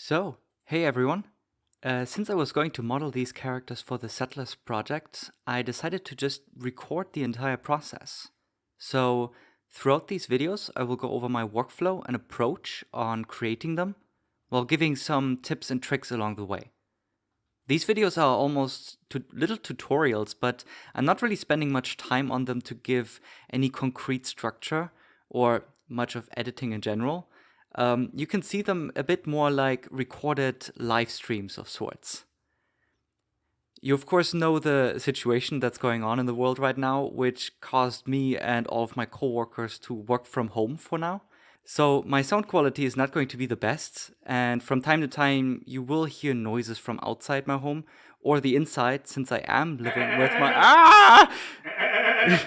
So, hey everyone. Uh, since I was going to model these characters for the Settlers project, I decided to just record the entire process. So, throughout these videos, I will go over my workflow and approach on creating them, while giving some tips and tricks along the way. These videos are almost little tutorials, but I'm not really spending much time on them to give any concrete structure or much of editing in general um, you can see them a bit more like recorded live streams of sorts. You of course know the situation that's going on in the world right now, which caused me and all of my coworkers to work from home for now. So my sound quality is not going to be the best, and from time to time you will hear noises from outside my home or the inside, since I am living with my ah.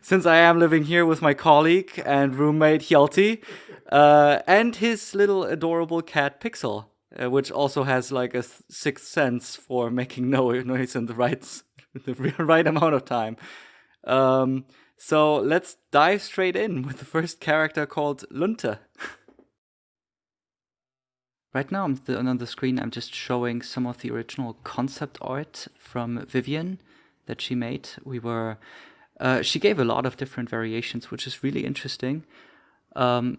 since I am living here with my colleague and roommate Hjalti, uh, and his little adorable cat Pixel, uh, which also has like a sixth sense for making no noise in the right, the right amount of time. Um, so let's dive straight in with the first character called Lunte. right now on the screen I'm just showing some of the original concept art from Vivien that she made. We were uh, she gave a lot of different variations, which is really interesting. Um,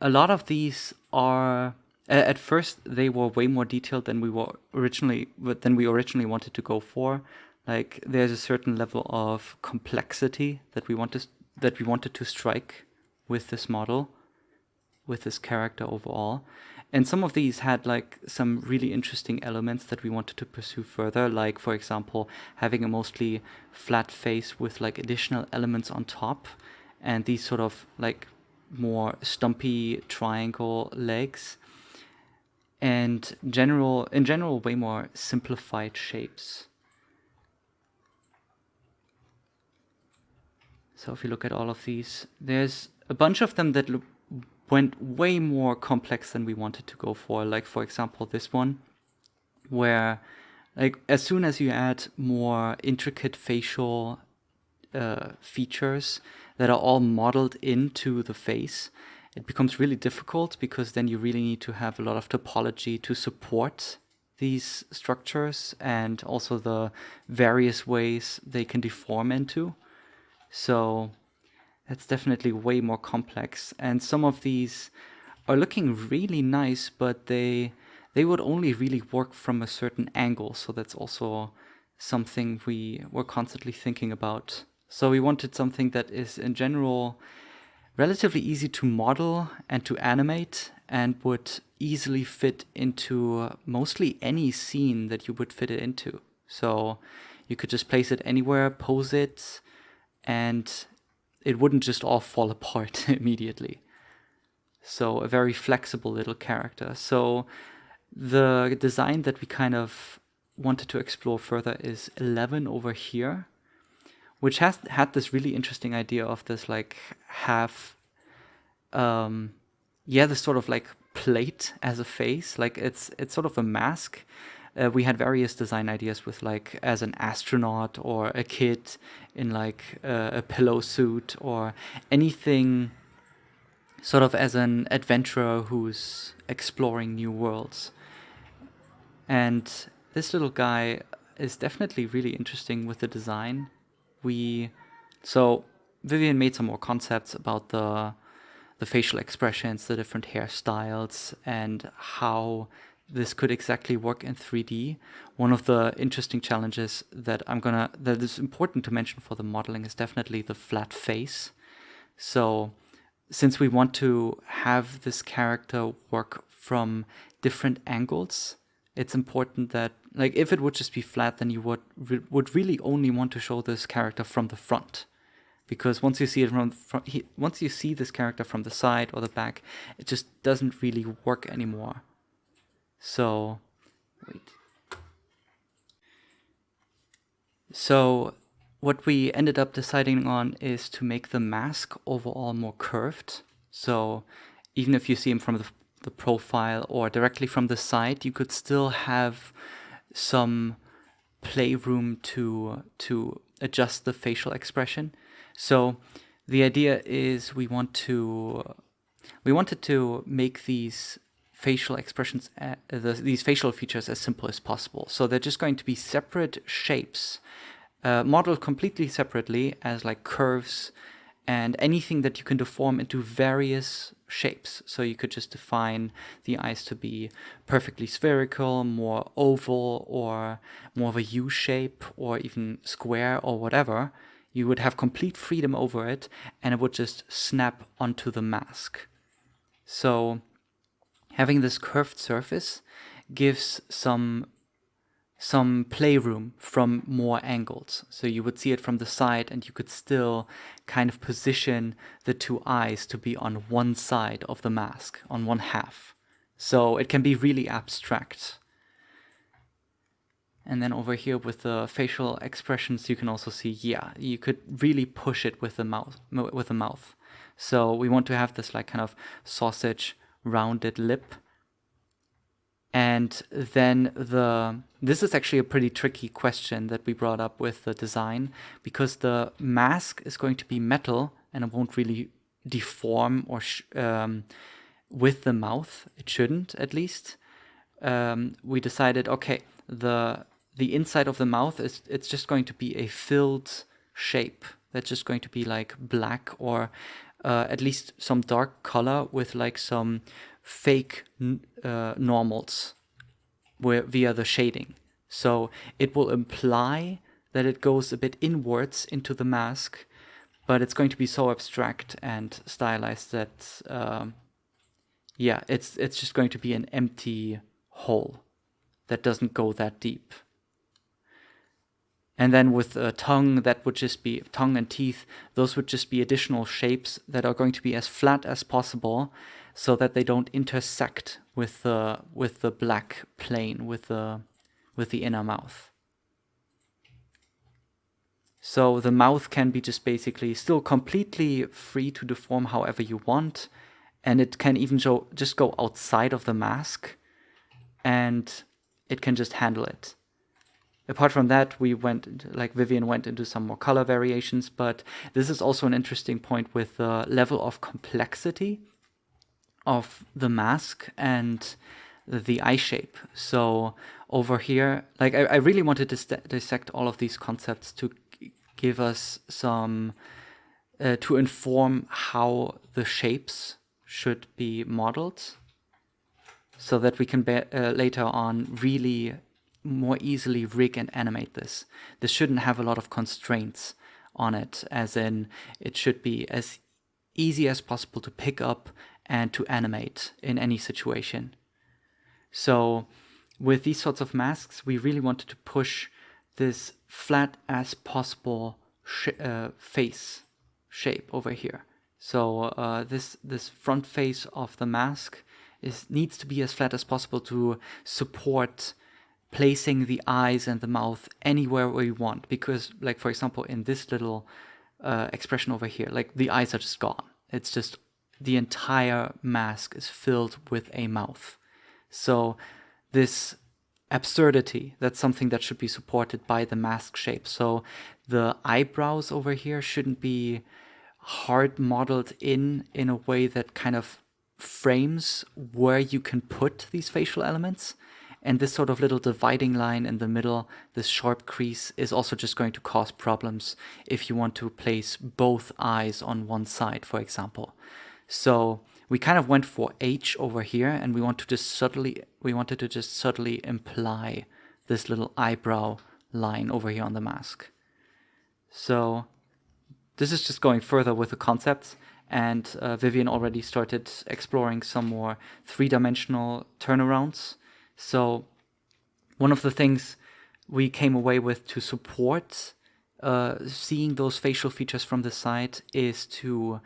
a lot of these are at first they were way more detailed than we were originally than we originally wanted to go for. Like there's a certain level of complexity that we wanted that we wanted to strike with this model, with this character overall. And some of these had like some really interesting elements that we wanted to pursue further, like for example, having a mostly flat face with like additional elements on top and these sort of like more stumpy triangle legs and general in general way more simplified shapes. So if you look at all of these, there's a bunch of them that went way more complex than we wanted to go for. Like for example, this one, where like as soon as you add more intricate facial uh, features that are all modeled into the face, it becomes really difficult because then you really need to have a lot of topology to support these structures and also the various ways they can deform into. So that's definitely way more complex. And some of these are looking really nice, but they they would only really work from a certain angle. So that's also something we were constantly thinking about. So we wanted something that is in general relatively easy to model and to animate and would easily fit into mostly any scene that you would fit it into. So you could just place it anywhere, pose it, and it wouldn't just all fall apart immediately. So a very flexible little character. So the design that we kind of wanted to explore further is 11 over here, which has had this really interesting idea of this like half, um, yeah, this sort of like plate as a face. Like it's it's sort of a mask uh, we had various design ideas with like as an astronaut or a kid in like uh, a pillow suit or anything sort of as an adventurer who's exploring new worlds. And this little guy is definitely really interesting with the design. We so Vivien made some more concepts about the the facial expressions, the different hairstyles, and how this could exactly work in 3D. One of the interesting challenges that I'm gonna that is important to mention for the modeling is definitely the flat face. So since we want to have this character work from different angles, it's important that like if it would just be flat, then you would would really only want to show this character from the front. Because once you see it from, from he, once you see this character from the side or the back, it just doesn't really work anymore. So, wait. So what we ended up deciding on is to make the mask overall more curved. So even if you see him from the, the profile or directly from the side, you could still have some playroom to to adjust the facial expression. So the idea is we want to we wanted to make these facial expressions, uh, the, these facial features as simple as possible. So they're just going to be separate shapes, uh, modeled completely separately as like curves and anything that you can deform into various shapes. So you could just define the eyes to be perfectly spherical, more oval, or more of a U shape, or even square, or whatever. You would have complete freedom over it, and it would just snap onto the mask. So having this curved surface gives some some playroom from more angles. So you would see it from the side and you could still kind of position the two eyes to be on one side of the mask, on one half. So it can be really abstract. And then over here with the facial expressions, you can also see, yeah, you could really push it with the mouth. With the mouth. So we want to have this like kind of sausage rounded lip and then the this is actually a pretty tricky question that we brought up with the design because the mask is going to be metal and it won't really deform or um, with the mouth. It shouldn't, at least. Um, we decided, okay, the the inside of the mouth is it's just going to be a filled shape. That's just going to be like black or uh, at least some dark color with like some fake uh, normals where, via the shading. So it will imply that it goes a bit inwards into the mask, but it's going to be so abstract and stylized that, um, yeah, it's it's just going to be an empty hole that doesn't go that deep. And then with a tongue, that would just be tongue and teeth. Those would just be additional shapes that are going to be as flat as possible, so that they don't intersect with the with the black plane with the with the inner mouth. So the mouth can be just basically still completely free to deform however you want, and it can even show, just go outside of the mask, and it can just handle it apart from that, we went, like Vivien went into some more color variations, but this is also an interesting point with the level of complexity of the mask and the eye shape. So over here, like I, I really wanted to dissect all of these concepts to give us some, uh, to inform how the shapes should be modeled so that we can uh, later on really more easily rig and animate this. This shouldn't have a lot of constraints on it, as in it should be as easy as possible to pick up and to animate in any situation. So with these sorts of masks, we really wanted to push this flat as possible sh uh, face shape over here. So uh, this this front face of the mask is needs to be as flat as possible to support placing the eyes and the mouth anywhere we want because like for example in this little uh, expression over here like the eyes are just gone it's just the entire mask is filled with a mouth. So this absurdity that's something that should be supported by the mask shape. So the eyebrows over here shouldn't be hard modeled in in a way that kind of frames where you can put these facial elements. And this sort of little dividing line in the middle, this sharp crease, is also just going to cause problems if you want to place both eyes on one side, for example. So we kind of went for H over here and we want to just subtly, we wanted to just subtly imply this little eyebrow line over here on the mask. So this is just going further with the concepts and uh, Vivien already started exploring some more three-dimensional turnarounds so one of the things we came away with to support uh, seeing those facial features from the side is to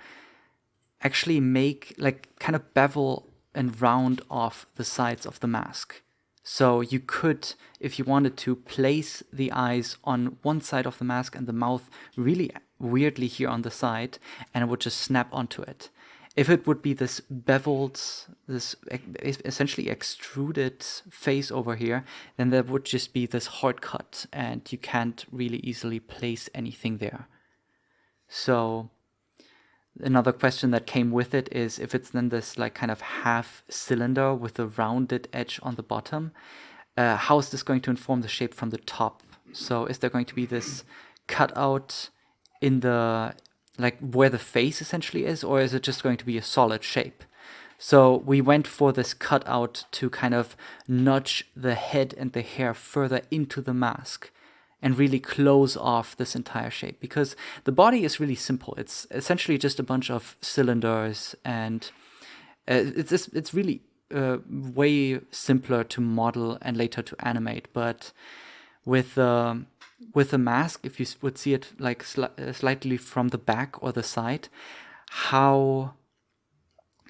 actually make like kind of bevel and round off the sides of the mask. So you could, if you wanted to, place the eyes on one side of the mask and the mouth really weirdly here on the side, and it would just snap onto it. If it would be this beveled, this essentially extruded face over here, then there would just be this hard cut and you can't really easily place anything there. So another question that came with it is if it's then this like kind of half cylinder with a rounded edge on the bottom, uh, how is this going to inform the shape from the top? So is there going to be this cutout in the like where the face essentially is, or is it just going to be a solid shape? So we went for this cutout to kind of nudge the head and the hair further into the mask and really close off this entire shape because the body is really simple. It's essentially just a bunch of cylinders and uh, it's just, it's really uh, way simpler to model and later to animate. But with uh, with the mask, if you would see it like sli uh, slightly from the back or the side, how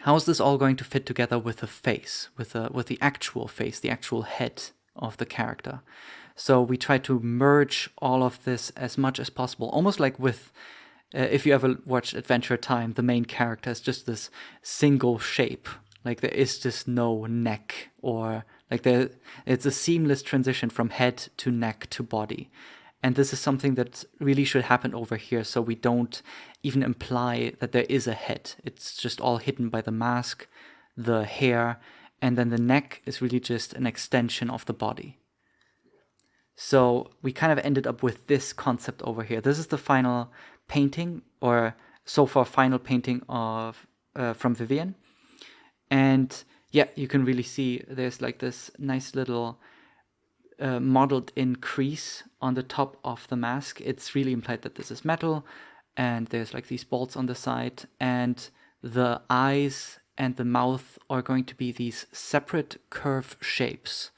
how is this all going to fit together with the face, with the with the actual face, the actual head of the character? So we try to merge all of this as much as possible, almost like with, uh, if you ever watched Adventure Time, the main character is just this single shape. Like there is just no neck or like there, it's a seamless transition from head to neck to body. And this is something that really should happen over here so we don't even imply that there is a head. It's just all hidden by the mask, the hair, and then the neck is really just an extension of the body. So we kind of ended up with this concept over here. This is the final painting, or so far final painting of uh, from Vivien. And yeah, you can really see there's like this nice little uh, modeled in crease on the top of the mask. It's really implied that this is metal and there's like these bolts on the side and the eyes and the mouth are going to be these separate curve shapes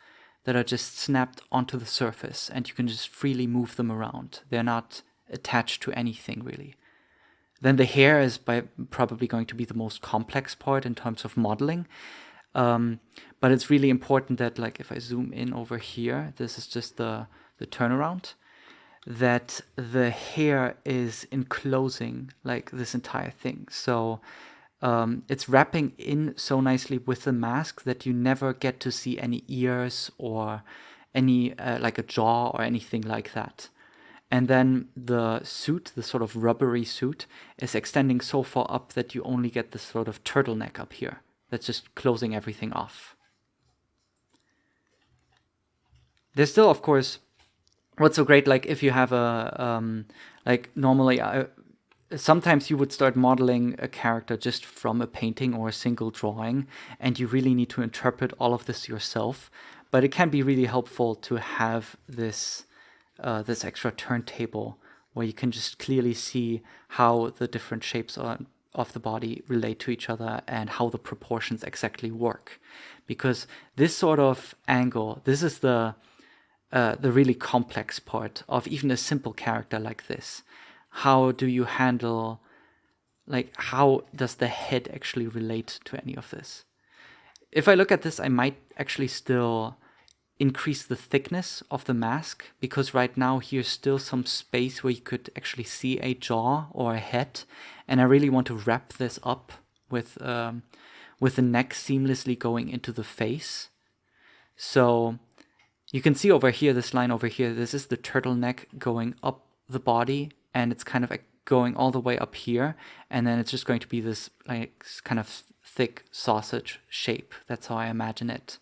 that are just snapped onto the surface and you can just freely move them around. They're not attached to anything really. Then the hair is by probably going to be the most complex part in terms of modeling. Um, but it's really important that like if I zoom in over here, this is just the, the turnaround, that the hair is enclosing like this entire thing. So um, it's wrapping in so nicely with the mask that you never get to see any ears or any uh, like a jaw or anything like that. And then the suit, the sort of rubbery suit, is extending so far up that you only get this sort of turtleneck up here. That's just closing everything off. There's still, of course, what's so great, like if you have a, um, like normally I, sometimes you would start modeling a character just from a painting or a single drawing and you really need to interpret all of this yourself. But it can be really helpful to have this uh, this extra turntable where you can just clearly see how the different shapes are, of the body relate to each other and how the proportions exactly work. Because this sort of angle this is the uh, the really complex part of even a simple character like this how do you handle like how does the head actually relate to any of this? If i look at this i might actually still increase the thickness of the mask because right now here's still some space where you could actually see a jaw or a head. And i really want to wrap this up with um, with the neck seamlessly going into the face. So you can see over here this line over here this is the turtleneck going up the body and it's kind of like going all the way up here and then it's just going to be this like kind of thick sausage shape. That's how I imagine it.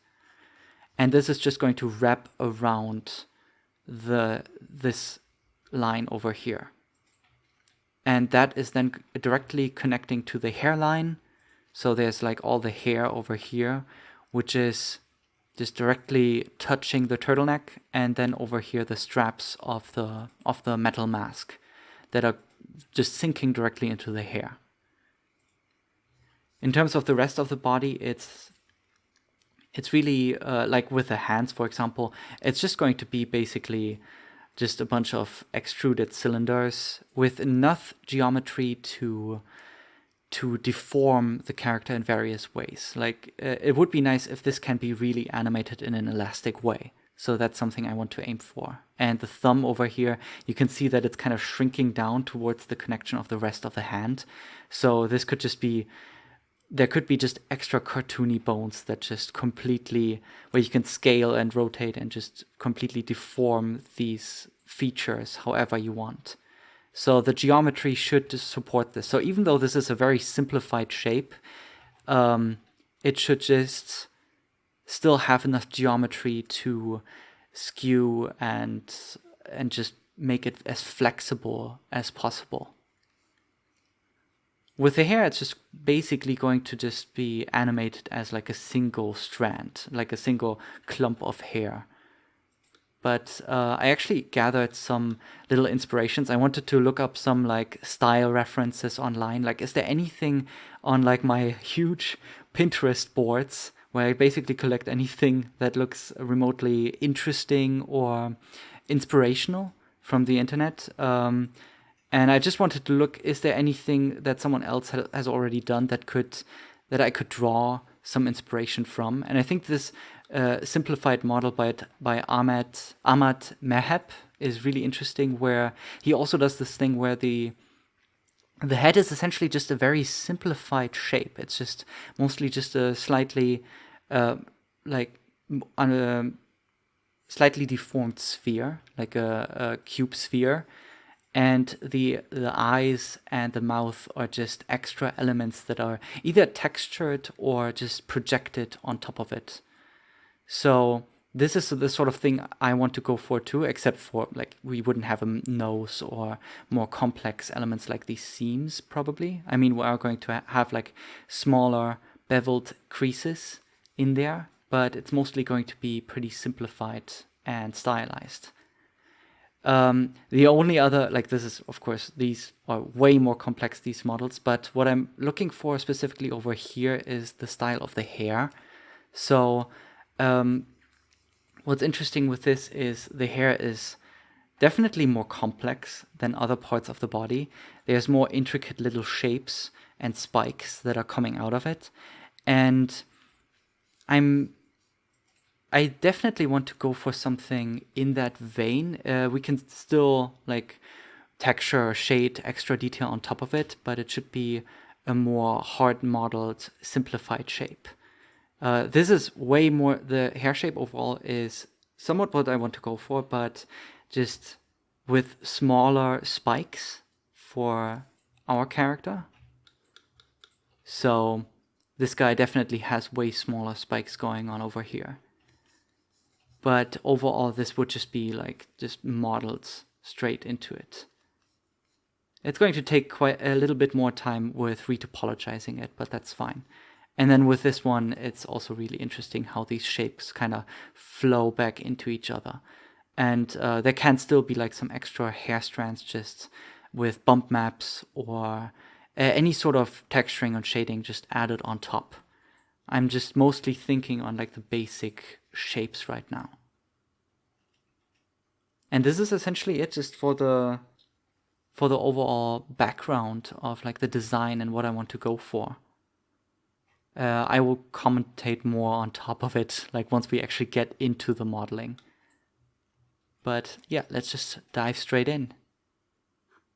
And this is just going to wrap around the this line over here. And that is then directly connecting to the hairline. So there's like all the hair over here which is just directly touching the turtleneck and then over here the straps of the of the metal mask that are just sinking directly into the hair. In terms of the rest of the body, it's it's really uh, like with the hands, for example, it's just going to be basically just a bunch of extruded cylinders with enough geometry to to deform the character in various ways. Like uh, it would be nice if this can be really animated in an elastic way. So that's something I want to aim for. And the thumb over here, you can see that it's kind of shrinking down towards the connection of the rest of the hand. So this could just be, there could be just extra cartoony bones that just completely, where you can scale and rotate and just completely deform these features however you want. So the geometry should support this. So even though this is a very simplified shape, um, it should just still have enough geometry to skew and and just make it as flexible as possible. With the hair, it's just basically going to just be animated as like a single strand, like a single clump of hair. But uh, I actually gathered some little inspirations. I wanted to look up some like style references online. Like, is there anything on like my huge Pinterest boards where I basically collect anything that looks remotely interesting or inspirational from the internet? Um, and I just wanted to look, is there anything that someone else ha has already done that could, that I could draw some inspiration from? And I think this uh, simplified model by, by Ahmed, Ahmad Meheb is really interesting where he also does this thing where the, the head is essentially just a very simplified shape. It's just mostly just a slightly, uh, like, on a slightly deformed sphere, like a, a cube sphere and the the eyes and the mouth are just extra elements that are either textured or just projected on top of it. So this is the sort of thing I want to go for too, except for like we wouldn't have a nose or more complex elements like these seams probably. I mean, we are going to have like smaller beveled creases in there, but it's mostly going to be pretty simplified and stylized. Um, the only other, like this is, of course, these are way more complex, these models, but what I'm looking for specifically over here is the style of the hair. So um, what's interesting with this is the hair is definitely more complex than other parts of the body. There's more intricate little shapes and spikes that are coming out of it. And I'm I definitely want to go for something in that vein. Uh, we can still like texture shade extra detail on top of it, but it should be a more hard modeled, simplified shape. Uh, this is way more, the hair shape overall is somewhat what I want to go for, but just with smaller spikes for our character. So this guy definitely has way smaller spikes going on over here but overall this would just be like just modeled straight into it. It's going to take quite a little bit more time with retopologizing it, but that's fine. And then with this one, it's also really interesting how these shapes kind of flow back into each other. And uh, there can still be like some extra hair strands just with bump maps or uh, any sort of texturing and shading just added on top. I'm just mostly thinking on like the basic shapes right now. And this is essentially it just for the for the overall background of like the design and what I want to go for. Uh, I will commentate more on top of it, like once we actually get into the modeling. But yeah, let's just dive straight in.